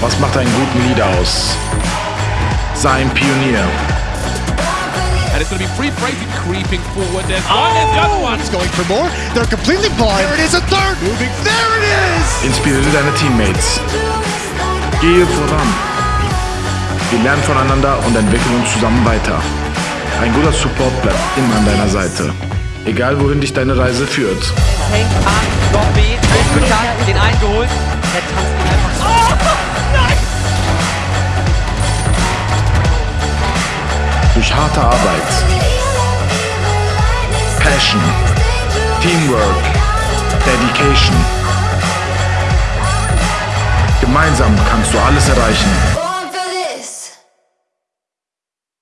Was macht einen guten Leader aus? Sei ein Pionier. And it's going to be free Brayton creeping forward. There's one, there's the other one. It's going for more. They're completely blind. There it is, a third. Moving. There it is. Inspiriere deine Teammates. Gehe voran. Wir lernen voneinander und entwickeln uns zusammen weiter. Ein guter Support bleibt immer an deiner Seite. Egal wohin dich deine Reise führt. Hängt an, Gott harte Arbeit, Passion, Teamwork, Dedication. Gemeinsam kannst du alles erreichen.